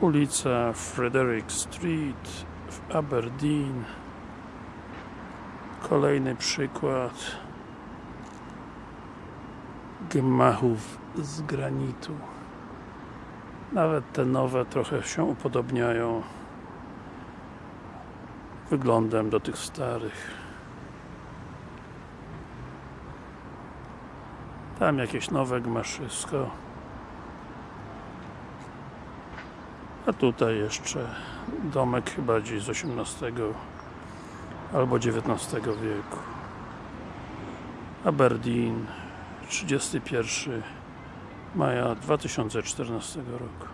ulica Frederick Street w Aberdeen. Kolejny przykład gmachów z granitu. Nawet te nowe trochę się upodobniają wyglądem do tych starych. Tam jakieś nowe gmaszysko a tutaj jeszcze domek chyba gdzieś z XVIII albo XIX wieku. Aberdeen 31 maja 2014 roku